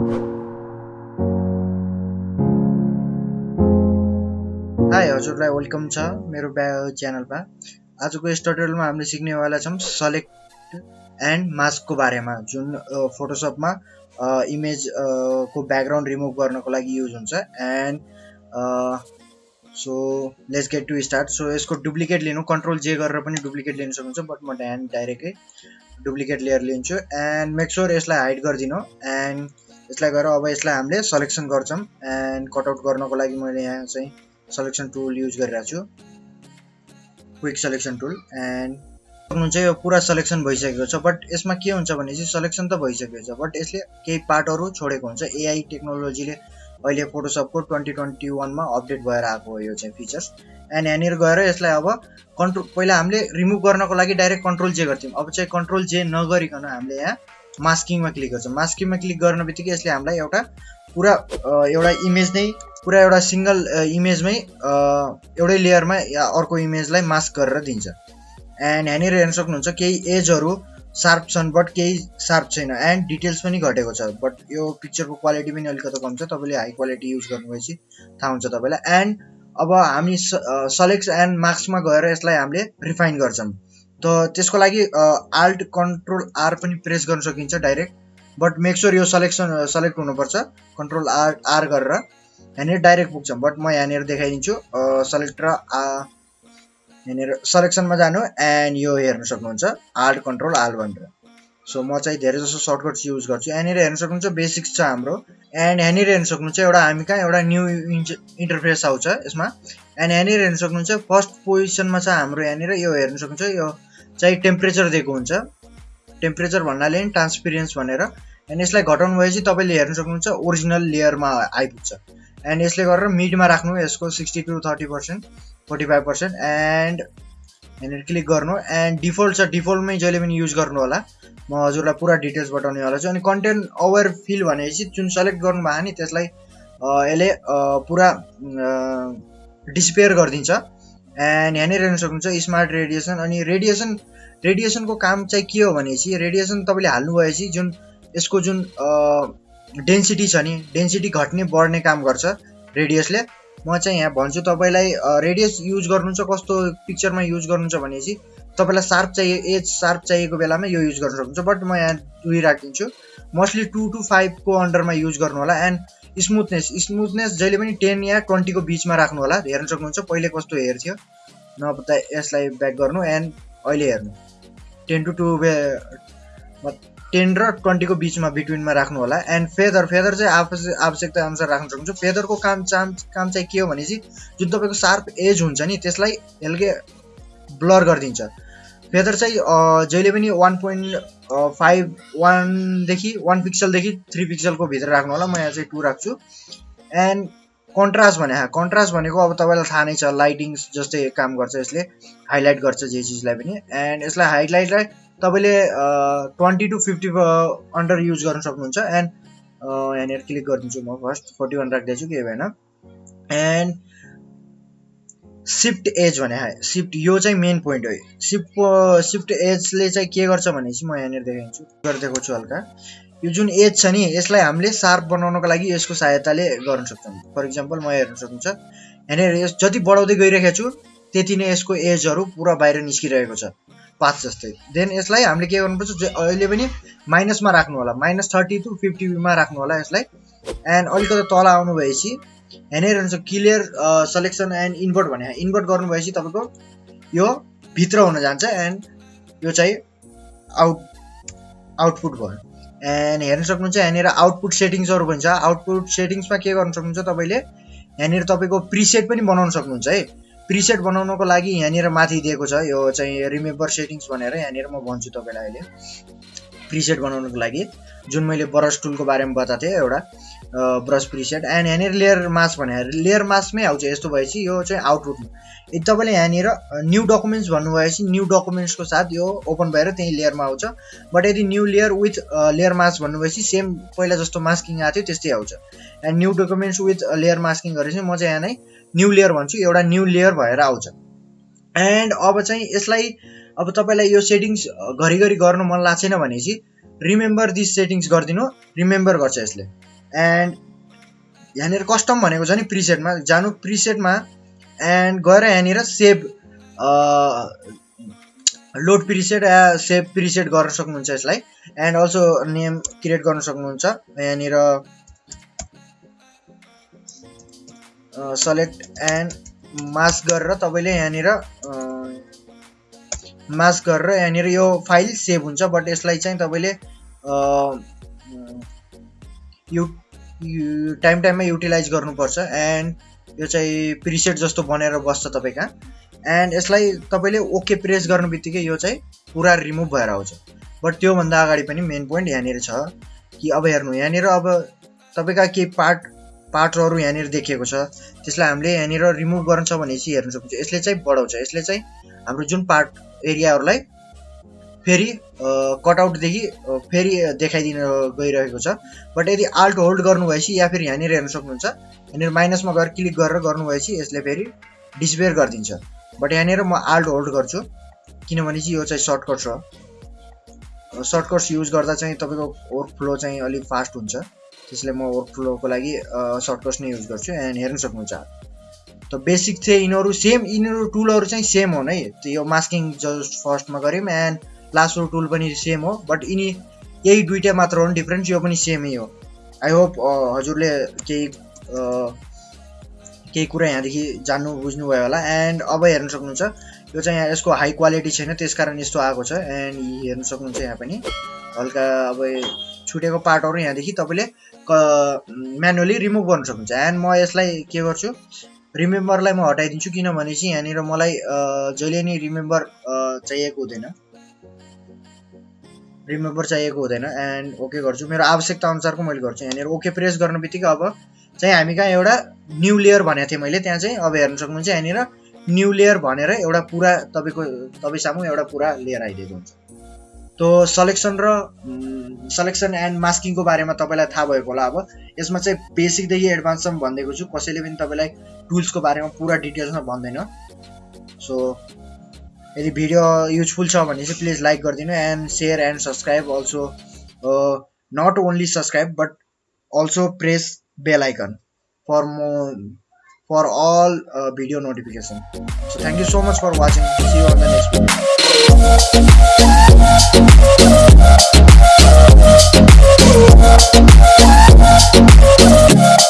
High हजुरलाई welcome छ मेरो ब्या च्यानलमा आजको यस टुटोरियलमा हामीले सिक्नेवाला छौँ सलेक्ट एन्ड मास्कको बारेमा जुन फोटोसपमा इमेज को ब्याकग्राउन्ड रिमुभ गर्नको लागि युज हुन्छ। And so let's get to start so यसको डुप्लिकेट लिनु कन्ट्रोल जे गरेर पनि डुप्लिकेट लिनु सक्नुहुन्छ बट म ड्यान्ड डाइरेक्टै डुप्लिकेट लेयर लिन्छु। एन्ड मेक स्योर यसलाई हाइड गरिदिनु। एन्ड यसलाई गरेर अब यसलाई हामीले सलेक्सन गर्छौँ एन्ड कटआउट गर्नको लागि मैले यहाँ चाहिँ सलेक्सन टुल युज गरिरहेको छु। क्विक सलेक्सन टुल एन्ड सक्नुहुन्छ यो पुरा सलेक्सन भइसकेको छ बट यसमा के हुन्छ भने चाहिँ सलेक्सन त भइसकेको छ बट यसले केही पार्टहरू छोडेको हुन्छ। एआई टेक्नोलोजीले अहिले फोटोसपको ट्वेन्टी ट्वेन्टी वानमा अपडेट भएर आएको हो यो चाहिँ फिचर्स एन्ड यहाँनिर गएर यसलाई अब कन्ट्रोल पहिला हामीले रिमुभ गर्नको लागि डाइरेक्ट कन्ट्रोल जे गर्थ्यौँ। अब चाहिँ कन्ट्रोल जे नगरिकन हामीले यहाँ मास्किङमा क्लिक गर्छौँ। मास्किङमा क्लिक गर्ने बित्तिकै यसले हामीलाई एउटा पुरा एउटा इमेज नै पुरा एउटा सिङ्गल इमेजमै एउटै लेयरमा या अर्को इमेजलाई मास्क गरेर दिन्छ। एन्ड यहाँनिर हेर्न सक्नुहुन्छ केही एजहरू सार्प छन् बट केही सार्प छैन। एन्ड डिटेल्स पनि घटेको छ। बट यो पिक्चरको क्वालिटी पनि अलिकति कम छ। तपाईँले हाई क्वालिटी युज गर्नुभएपछि थाहा हुन्छ तपाईँलाई। एन्ड अब हामी सलेक्ट एन्ड मार्क्समा गएर यसलाई हामीले रिफाइन गर्छौँ। त त्यसको लागि आल्ट कन्ट्रोल आर पनि प्रेस गर्न सकिन्छ डाइरेक्ट बट मेक स्योर यो सलेक्सन सलेक्ट हुनुपर्छ। कन्ट्रोल आर आर गरेर। यहाँनिर डाइरेक्ट पुग्छ बट म यहाँनिर देखाइदिन्छु। सलेक्ट र यहाँनिर सलेक्सनमा जानु एन्ड यो हेर्न सक्नुहुन्छ। आल्ट कन्ट्रोल आल भनेर। सो म चाहिँ धेरै जसो सर्टकट्स युज गर्छु। यहाँनिर हेर्न सक्नुहुन्छ बेसिक्स छ हाम्रो। एन्ड यहाँनिर हेर्न सक्नुहुन्छ एउटा हामी कहाँ एउटा न्यू इन्टरफेस आउँछ यसमा। एन्ड यहाँनिर हेर्न सक्नुहुन्छ फर्स्ट पोजिसनमा छ हाम्रो यहाँनिर। यो हेर्न सक्नुहुन्छ यो चाहिँ टेम्परेचर दिएको हुन्छ। टेम्परेचर भन्नाले नि ट्रान्सपिरेन्स भनेर। एन्ड यसलाई घटाउनु भएपछि तपाईँले हेर्न सक्नुहुन्छ ओरिजिनल लेयरमा आइपुग्छ। एन्ड यसले गरेर मिडमा राख्नु यसको sixty two thirty percent forty five percent and यहाँनिर क्लिक गर्नु। एन्ड डिफल्ट छ डिफल्टमै जहिले पनि युज गर्नु होला म हजुरलाई पुरा डिटेल्स बताउनेवाला छु। अनि कन्टेन्ट अवेर फिल भनेपछि जुन सेलेक्ट गर्नुभयो नि त्यसलाई यसले पुरा डिस्पेयर गरिदिन्छ। एन्ड यहाँनिर हेर्न सक्नुहुन्छ स्मार्ट रेडिएसन अनि रेडिएसन रेडिएसनको काम चाहिँ के हो भनेपछि रेडिएसन तपाईँले हाल्नु भएपछि जुन यसको जुन डेन्सिटी छ नि डेन्सिटी घट्ने बढ्ने काम गर्छ रेडियसले म चाहिँ यहाँ भन्छु तपाईँलाई रेडियस युज गर्नुहुन्छ कस्तो पिक्चरमा युज गर्नुहुन्छ भनेपछि तपाईँलाई सार्प चाहिए एज सार्प चाहिएको बेलामा यो युज गर्न सक्नुहुन्छ बट म यहाँ दुई राखिदिन्छु। मोस्टली टु टु फाइभको अन्डरमा युज गर्नु होला एन्ड स्मुथनेस स्मुथनेस जहिले पनि टेन या ट्वेन्टीको बिचमा राख्नु होला हेर्न सक्नुहुन्छ पहिले कस्तो हेर्थ्यो। नभए यसलाई ब्याक गर्नु एन्ड अहिले हेर्नु। टेन टु टू टेन र ट्वेन्टीको बिचमा बिट्विनमा राख्नु होला। एन्ड फेदर फेदर चाहिँ आवश्यक आवश्यकता अनुसार राख्न सक्नुहुन्छ। फेदरको काम चाम काम चाहिँ के हो भनेपछि जुन तपाईँको सार्प एज हुन्छ नि त्यसलाई हेल्के ब्लर गरिदिन्छ। फेदर चाहिँ जहिले पनि वान पोइन्ट फाइभ वानदेखि वान पिक्सलदेखि थ्री पिक्सलको भित्र राख्नु होला। म यहाँ चाहिँ टू राख्छु। एन्ड कन्ट्रास्ट भने कन्ट्रास्ट भनेको अब तपाईँलाई थाहा नै छ लाइटिङ जस्तै काम गर्छ यसले हाइलाइट गर्छ जे चिजलाई पनि। एन्ड यसलाई हाइलाइटलाई तपाईँले twenty two fifty under use गर्न सक्नुहुन्छ। एन्ड यहाँनिर क्लिक गरिदिन्छु म फर्स्ट फोर्टी वान राख्दैछु केही भएन। एन्ड सिफ्ट एज भने सिफ्ट यो चाहिँ मेन पोइन्ट हो सिफ्ट सिफ्ट एजले चाहिँ के गर्छ भनेपछि म यहाँनिर देखाइदिन्छु गरिदिएको छु हल्का। यो जुन एज छ नि यसलाई हामीले सार्प बनाउनको लागि यसको सहायताले गर्न सक्छौँ। फर इक्जाम्पल म हेर्न सक्नुहुन्छ यहाँनिर यस जति बढाउँदै गइरहेको छु त्यति नै यसको एजहरू पुरा बाहिर निस्किरहेको छ पाथ जस्तै। देन यसलाई हामीले के गर्नुपर्छ अहिले पनि माइनसमा राख्नु होला। माइनस थर्टी टु फिफ्टीमा राख्नु होला यसलाई। एन्ड अलिकति तल आउनु भएपछि यहाँनिर हुन्छ क्लियर सेलेक्सन एन्ड इन्भर्ट भने इन्भर्ट गर्नु भएपछि तपाईँको यो भित्र हुन जान्छ एन्ड यो चाहिँ आउट आउटपुट भयो। एन्ड हेर्न सक्नुहुन्छ यहाँनिर आउटपुट सेटिङ्सहरू भन्छ आउटपुट सेटिङ्समा के गर्नु सक्नुहुन्छ तपाईँले? यहाँनिर तपाईँको प्रिसेट पनि बनाउन सक्नुहुन्छ है। प्रिसेट बनाउनको लागि यहाँनिर माथि दिएको छ यो चाहिँ रिमेम्बर सेटिङ्स भनेर। यहाँनिर म भन्छु तपाईँलाई अहिले। प्रिसेट बनाउनुको लागि जुन मैले ब्रस टुलको बारेमा बताएको थिएँ एउटा ब्रस प्रिसेट एन्ड यहाँनिर लेयर मास भने लेयर मासमै आउँछ यस्तो भएपछि यो चाहिँ आउटपुटमा यदि तपाईँले यहाँनिर न्यू डकुमेन्ट्स भन्नुभएपछि न्यू डकुमेन्ट्सको साथ यो ओपन भएर त्यही लेयरमा आउँछ। बट यदि new layer with layer mask भन्नुभएपछि same पहिला जस्तो मास्किङ आएको थियो त्यस्तै आउँछ। And new documents with layer masking गरेपछि म चाहिँ यहाँ नै न्यू लेयर भन्छु एउटा न्यू लेयर भएर आउँछ। एन्ड अब चाहिँ यसलाई अब तपाईँलाई यो सेटिङ्स घरिघरि गर्नु मन लाग्छ छैन भनेपछि रिमेम्बर दिस सेटिङ्स गरिदिनु रिमेम्बर गर्छ यसले। एन्ड यहाँनिर कस्टम भनेको छ नि प्रिसेटमा जानु प्रिसेटमा एन्ड गएर यहाँनिर सेभ लोड प्रिसेट या सेभ प्रिसेट गर्न सक्नुहुन्छ यसलाई। एन्ड अल्सो नेम क्रिएट गर्न सक्नुहुन्छ। यहाँनिर सलेक्ट एन्ड मास गरेर तपाईँले यहाँनिर मास गरेर यहाँनिर यो फाइल सेभ हुन्छ बट यसलाई चाहिँ तपाईँले यु टाइम टाइममा युटिलाइज गर्नुपर्छ एन्ड यो चाहिँ प्रिसेट जस्तो बनेर बस्छ तपाईँ एन्ड यसलाई तपाईँले ओके प्रेस गर्नु बित्तिकै यो चाहिँ पुरा रिमुभ भएर आउँछ। बट त्योभन्दा अगाडि पनि मेन पोइन्ट यहाँनिर छ कि अब हेर्नु यहाँनिर अब तपाईँका केही पार्ट पार्टहरू यहाँनिर देखिएको छ। त्यसलाई हामीले यहाँनिर रिमुभ गर्नु छ भनेपछि हेर्नु सक्नुहुन्छ। यसले चाहिँ बढाउँछ। यसले चाहिँ हाम्रो जुन पार्ट एरियाहरूलाई फेरि कटआउटदेखि फेरि देखाइदिन गइरहेको छ। बट यदि आल्ट होल्ड गर्नुभएपछि या फेरि यहाँनिर हेर्न सक्नुहुन्छ यहाँनिर माइनसमा गएर क्लिक गरेर गर्नुभएपछि यसले फेरि डिस्पेयर गरिदिन्छ। बट यहाँनिर म आल्ट होल्ड गर्छु किनभने चाहिँ यो चाहिँ सर्टकट छ। सर्टकट्स युज गर्दा चाहिँ तपाईँको वर्क चाहिँ अलिक फास्ट हुन्छ। त्यसले म वर्क लागि सर्टकट्स नै युज गर्छु। एन्ड हेर्न सक्नुहुन्छ। त बेसिक चाहिँ यिनीहरू सेम यिनीहरू टुलहरू चाहिँ सेम हो नै। यो मास्किङ जस्ट फर्स्टमा गऱ्यौँ एन्ड लासो टुल पनि सेम हो बट यिनी यही दुइटा मात्र हो डिफ्रेन्स यो पनि सेमै हो। आई होप हजुरले केही केही कुरा यहाँदेखि जान्नु बुझ्नुभयो होला। एन्ड अब हेर्न सक्नुहुन्छ यो चाहिँ यहाँ यसको हाई क्वालिटी छैन त्यस कारण यस्तो आएको छ। एन्ड हेर्न सक्नुहुन्छ यहाँ पनि। हल्का अब छुटेको पार्टहरू यहाँदेखि तपाईँले म्यानुअली रिमुभ गर्नु सक्नुहुन्छ। एन्ड म यसलाई के गर्छु रिमेम्बरलाई म हटाइदिन्छु किनभने चाहिँ यहाँनिर मलाई जहिले नै रिमेम्बर चाहिएको हुँदैन। रिमेम्बर चाहिएको हुँदैन एन्ड ओके गर्छु। मेरो आवश्यकता अनुसारको मैले गर्छु। यहाँनिर ओके प्रेस गर्नु बित्तिकै अब चाहिँ हामी कहाँ एउटा न्यु लेयर भनेको थिएँ मैले। त्यहाँ चाहिँ अब हेर्नु सक्नुहुन्छ यहाँनिर न्यु लेयर भनेर एउटा पुरा तपाईँको तपाईँ सामु एउटा पुरा लेयर आइदिएको हुन्छ। तो सलेक्सन र सलेक्सन एन्ड मास्किङको बारेमा तपाईँलाई थाहा भएको होला अब। यसमा चाहिँ बेसिकदेखि एडभान्ससम्म भनिदिएको छु। कसैले पनि तपाईँलाई टुल्सको बारेमा पुरा डिटेल्समा भन्दैन। सो यदि भिडियो युजफुल छ भने चाहिँ प्लिज लाइक गरिदिनु and share and subscribe also not only subscribe but also press bell icon for for all uh, video notification. So thank you so much for watching. See you on the next video.